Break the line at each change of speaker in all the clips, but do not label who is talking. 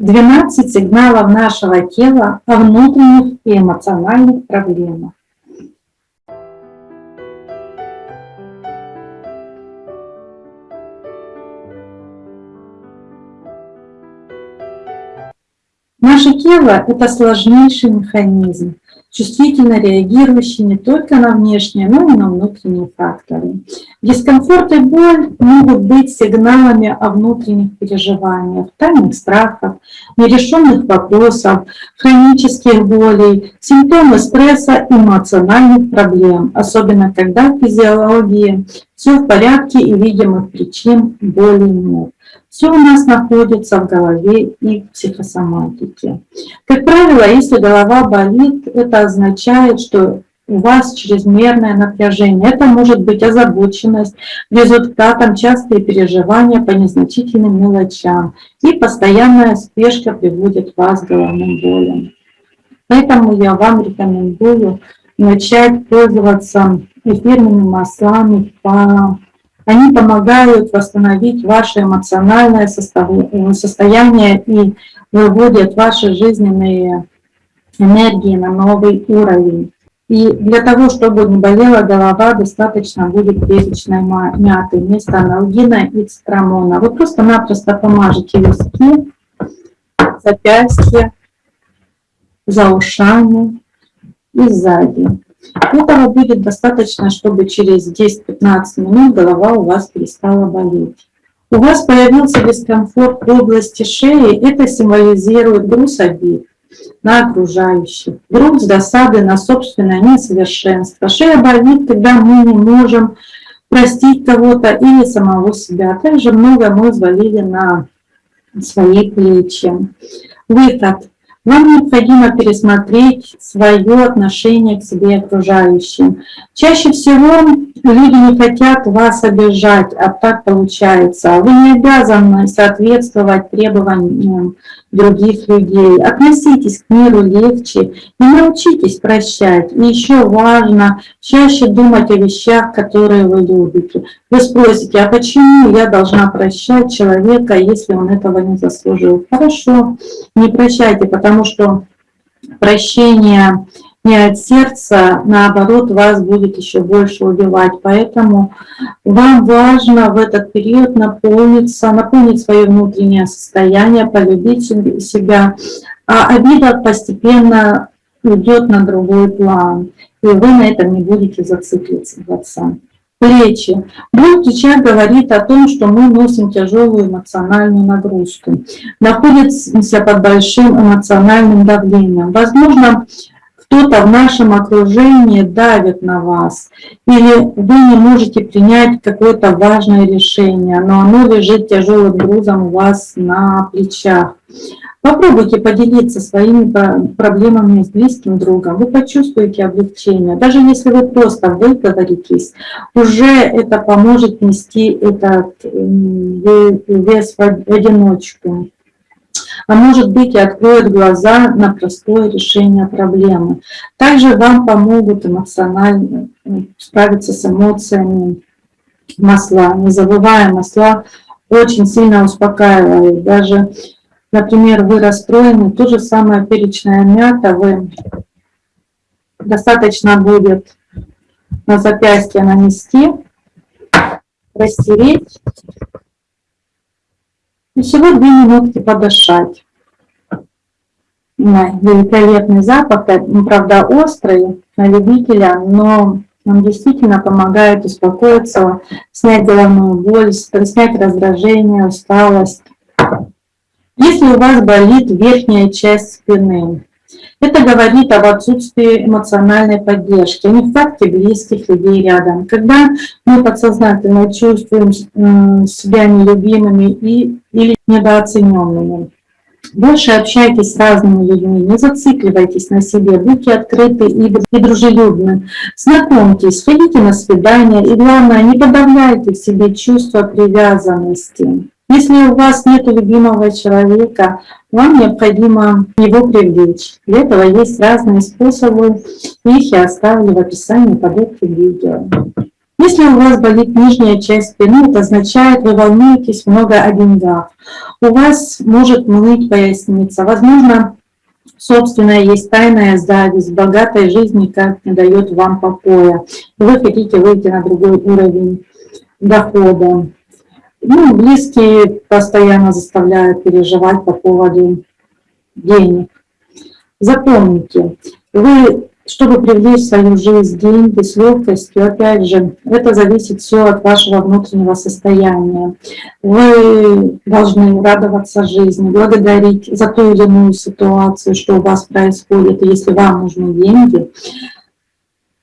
12 сигналов нашего тела о внутренних и эмоциональных проблемах. Наше тело – это сложнейший механизм, чувствительно реагирующий не только на внешние, но и на внутренние факторы. Дискомфорт и боль могут быть сигналами о внутренних переживаниях, тайных страхах, нерешенных вопросов, хронических болей, симптомы стресса, эмоциональных проблем, особенно когда в физиологии все в порядке и видимых причин боли нет. Все у нас находится в голове и в психосоматике. Как правило, если голова болит, это означает, что у вас чрезмерное напряжение. Это может быть озабоченность, результатом частые переживания по незначительным мелочам. И постоянная спешка приводит вас к головным болям. Поэтому я вам рекомендую начать пользоваться эфирными маслами по они помогают восстановить ваше эмоциональное состояние и выводят ваши жизненные энергии на новый уровень. И для того, чтобы не болела голова, достаточно будет перечной мяты вместо аналгина и цитрамона. Вы просто-напросто помажете виски, запястья, за ушами и сзади. Этого будет достаточно, чтобы через 10-15 минут голова у вас перестала болеть. У вас появился дискомфорт в области шеи, это символизирует груз обид на окружающих, груз досады на собственное несовершенство. Шея болит, когда мы не можем простить кого-то или самого себя. Также много мы взвалили на свои плечи. Выход. Вам необходимо пересмотреть свое отношение к себе и окружающим. Чаще всего люди не хотят вас обижать, а так получается. Вы не обязаны соответствовать требованиям других людей. Относитесь к миру легче и научитесь прощать. И еще важно чаще думать о вещах, которые вы любите. Вы спросите, а почему я должна прощать человека, если он этого не заслужил? Хорошо, не прощайте, потому что прощение не от сердца, наоборот, вас будет еще больше убивать. Поэтому вам важно в этот период наполниться, наполнить свое внутреннее состояние, полюбить себя. А обида постепенно уйдет на другой план, и вы на этом не будете зацикливаться. Плечи. Боль плеча говорит о том, что мы носим тяжелую эмоциональную нагрузку, находимся под большим эмоциональным давлением. Возможно, кто-то в нашем окружении давит на вас, или вы не можете принять какое-то важное решение, но оно лежит тяжелым грузом у вас на плечах. Попробуйте поделиться своими проблемами с близким другом. Вы почувствуете облегчение. Даже если вы просто выговоритесь, уже это поможет нести этот вес в одиночку а может быть и откроет глаза на простое решение проблемы. Также вам помогут эмоционально справиться с эмоциями масла. Не забывая, масла очень сильно успокаивают. Даже, например, вы расстроены, то же самое перечная мята, вы достаточно будет на запястье нанести, растереть и всего две минутки подышать. Великолепный запах, ну, правда острый на любителя, но он действительно помогает успокоиться, снять головную боль, снять раздражение, усталость. Если у вас болит верхняя часть спины, это говорит об отсутствии эмоциональной поддержки, не факте близких людей рядом. Когда мы подсознательно чувствуем себя нелюбимыми и, или недооцененными. Больше общайтесь с разными людьми, не зацикливайтесь на себе, будьте открыты и дружелюбны. Знакомьтесь, ходите на свидания и, главное, не подавляйте в себе чувство привязанности. Если у вас нет любимого человека, вам необходимо его привлечь. Для этого есть разные способы, их я оставлю в описании под этим видео. Если у вас болит нижняя часть спины, это означает, вы волнуетесь много о деньгах. У вас может ныть поясница. Возможно, собственная есть тайная зависть, богатой жизни как не дает вам покоя. Вы хотите выйти на другой уровень дохода. Ну, близкие постоянно заставляют переживать по поводу денег. Запомните, вы чтобы привлечь в свою жизнь деньги с легкостью, опять же, это зависит все от вашего внутреннего состояния. Вы должны радоваться жизни, благодарить за ту или иную ситуацию, что у вас происходит. Если вам нужны деньги,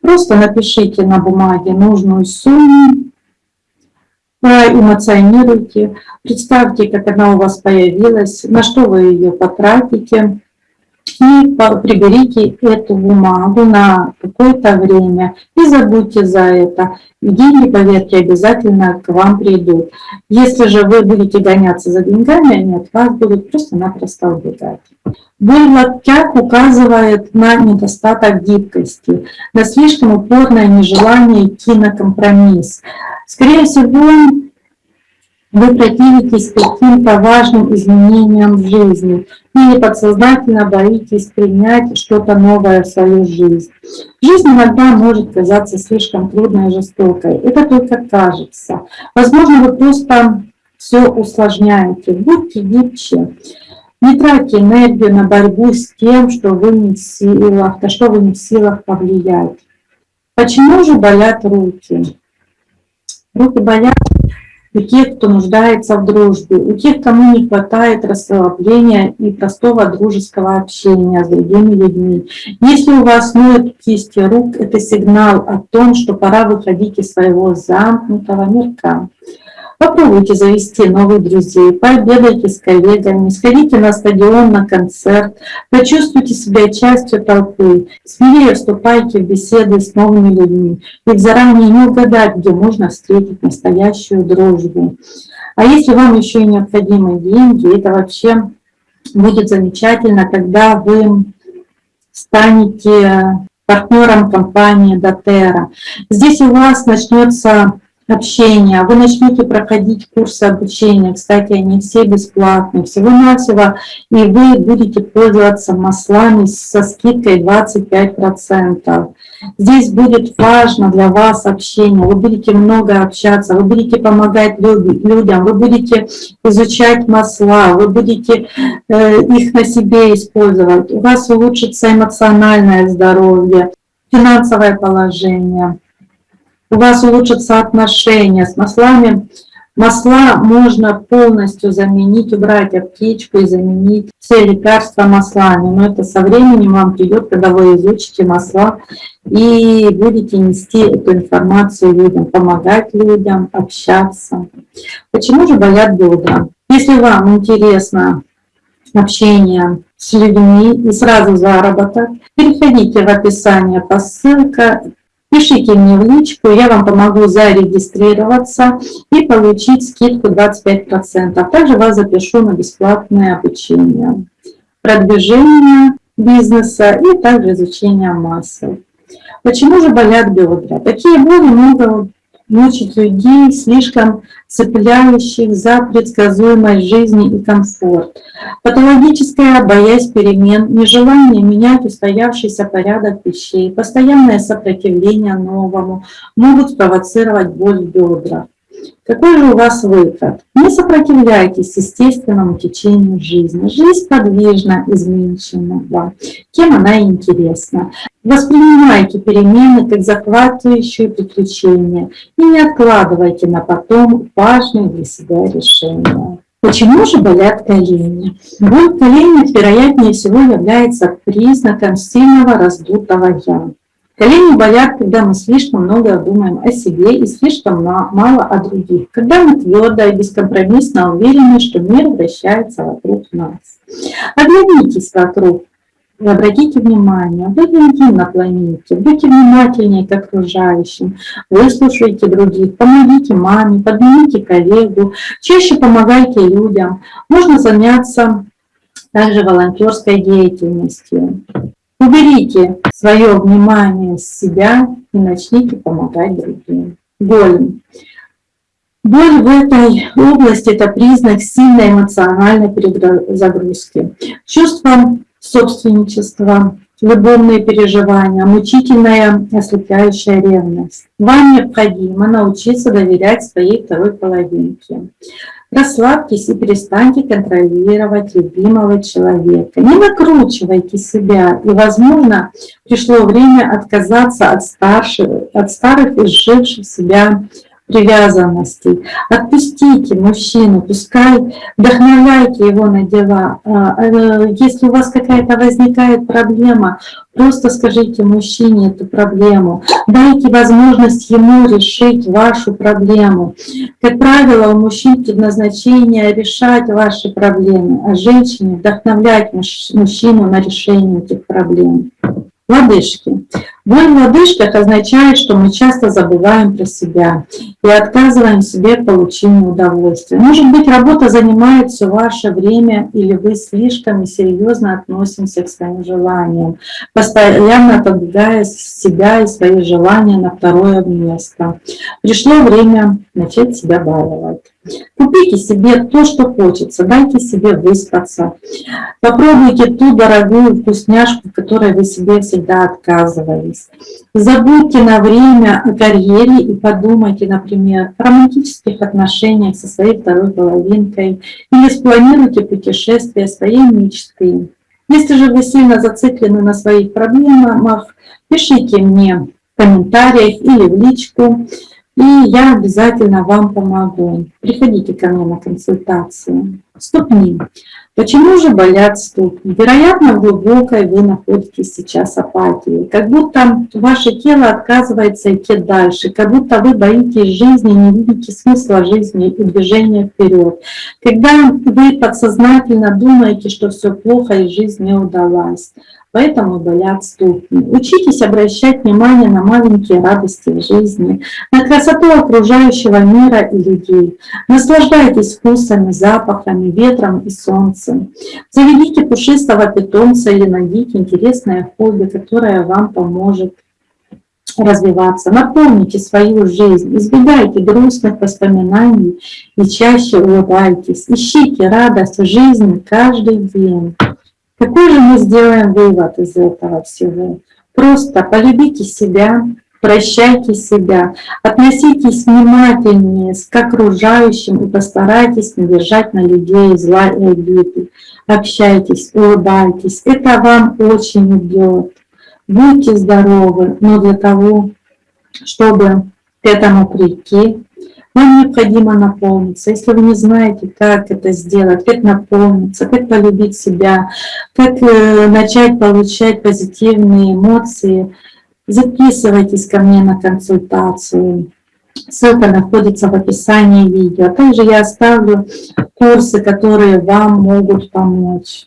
просто напишите на бумаге нужную сумму, проэмоционируйте, представьте, как она у вас появилась, на что вы ее потратите, и приберите эту бумагу на какое-то время и забудьте за это. Деньги, поверьте, обязательно к вам придут. Если же вы будете гоняться за деньгами, они от вас будут просто-напросто убегать. Боль в указывает на недостаток гибкости, на слишком упорное нежелание идти на компромисс. Скорее всего, вы противитесь каким-то важным изменениям в жизни или подсознательно боитесь принять что-то новое в свою жизнь. Жизнь иногда может казаться слишком трудной и жестокой. Это только кажется. Возможно, вы просто все усложняете. Будьте гибче. Не тратьте энергию на борьбу с тем, что вы не в силах, на что вы не в силах повлиять. Почему же болят руки? Руки болят у тех, кто нуждается в дружбе, у тех, кому не хватает расслабления и простого дружеского общения с другими людьми. Если у вас ноют кисти рук, это сигнал о том, что пора выходить из своего замкнутого мирка. Попробуйте завести новых друзей, пообедайте с коллегами, сходите на стадион, на концерт, почувствуйте себя частью толпы, смелее вступайте в беседы с новыми людьми, ведь заранее не угадать, где можно встретить настоящую дружбу. А если вам еще и необходимы деньги, это вообще будет замечательно, когда вы станете партнером компании Дотера. Здесь у вас начнется общения, вы начнете проходить курсы обучения, кстати, они все бесплатные, всего-навсего, и вы будете пользоваться маслами со скидкой 25%. Здесь будет важно для вас общение, вы будете много общаться, вы будете помогать людям, вы будете изучать масла, вы будете э, их на себе использовать, у вас улучшится эмоциональное здоровье, финансовое положение у вас улучшатся отношения с маслами. Масла можно полностью заменить, убрать аптечку и заменить все лекарства маслами. Но это со временем вам придет, когда вы изучите масла и будете нести эту информацию людям, помогать людям, общаться. Почему же болят бедра? Если вам интересно общение с людьми и сразу заработок, переходите в описание по ссылке Пишите мне в личку, я вам помогу зарегистрироваться и получить скидку 25%. Также вас запишу на бесплатное обучение, продвижение бизнеса и также изучение массы. Почему же болят бедра? Такие боли могут мучить людей, слишком цепляющих за предсказуемость жизни и комфорт. Патологическая боязнь перемен, нежелание менять устоявшийся порядок вещей, постоянное сопротивление новому могут спровоцировать боль в бедрах. Какой же у вас выход? Не сопротивляйтесь естественному течению жизни. Жизнь подвижна, изменчива, кем она интересна. Воспринимайте перемены как захватывающие приключения и не откладывайте на потом важные для себя решения. Почему же болят колени? Боль в коленях, вероятнее всего, является признаком сильного раздутого «я». Колени болят, когда мы слишком много думаем о себе и слишком мало о других. Когда мы твердо и бескомпромиссно уверены, что мир вращается вокруг нас. Оглянитесь вокруг и обратите внимание, вы не один на планете, будьте внимательнее к окружающим, выслушайте других, помогите маме, поднимите коллегу, чаще помогайте людям. Можно заняться также волонтерской деятельностью. Уберите свое внимание с себя и начните помогать другим. боль. Боль в этой области – это признак сильной эмоциональной перезагрузки. Чувство собственничества, любовные переживания, мучительная ослепляющая ревность. Вам необходимо научиться доверять своей второй половинке. Расслабьтесь и перестаньте контролировать любимого человека. Не накручивайте себя. И, возможно, пришло время отказаться от, старших, от старых изживших себя привязанностей. Отпустите мужчину, пускай вдохновляйте его на дела. А, э, если у вас какая-то возникает проблема, просто скажите мужчине эту проблему. Дайте возможность ему решить вашу проблему. Как правило, у мужчин предназначение решать ваши проблемы, а женщине вдохновлять мужчину на решение этих проблем. Лодыжки. Боль в лодыжках означает, что мы часто забываем про себя и отказываем себе в получении удовольствия. Может быть, работа занимает все ваше время, или вы слишком серьезно относимся к своим желаниям, постоянно отодвигая себя и свои желания на второе место. Пришло время начать себя баловать. Купите себе то, что хочется, дайте себе выспаться. Попробуйте ту дорогую вкусняшку, которой вы себе всегда отказывались. Забудьте на время о карьере и подумайте, например, о романтических отношениях со своей второй половинкой или спланируйте путешествие своей мечты. Если же вы сильно зациклены на своих проблемах, пишите мне в комментариях или в личку и я обязательно вам помогу. Приходите ко мне на консультацию. Ступни. Почему же болят ступни? Вероятно, в глубокой вы находитесь сейчас апатии. Как будто ваше тело отказывается идти дальше, как будто вы боитесь жизни, не видите смысла жизни и движения вперед. Когда вы подсознательно думаете, что все плохо и жизнь не удалась поэтому болят ступни. Учитесь обращать внимание на маленькие радости в жизни, на красоту окружающего мира и людей. Наслаждайтесь вкусами, запахами, ветром и солнцем. Заведите пушистого питомца или найдите интересное хобби, которое вам поможет развиваться. Наполните свою жизнь, избегайте грустных воспоминаний и чаще улыбайтесь. Ищите радость в жизни каждый день. Какой же мы сделаем вывод из этого всего? Просто полюбите себя, прощайте себя, относитесь внимательнее к окружающим и постарайтесь не держать на людей зла и обиды. Общайтесь, улыбайтесь, это вам очень идет. Будьте здоровы, но для того, чтобы этому прийти, вам необходимо наполниться. Если вы не знаете, как это сделать, как наполниться, как полюбить себя, как э, начать получать позитивные эмоции, записывайтесь ко мне на консультацию. Ссылка находится в описании видео. Также я оставлю курсы, которые вам могут помочь.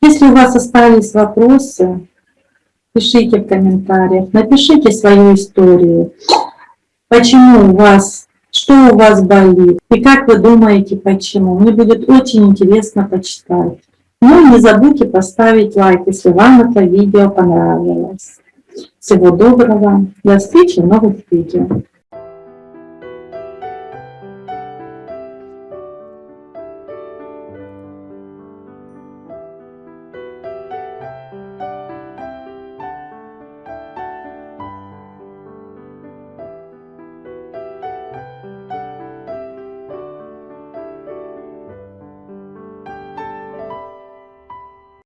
Если у вас остались вопросы, пишите в комментариях, напишите свою историю почему у вас, что у вас болит и как вы думаете почему. Мне будет очень интересно почитать. Ну и не забудьте поставить лайк, если вам это видео понравилось. Всего доброго, до встречи в новых видео.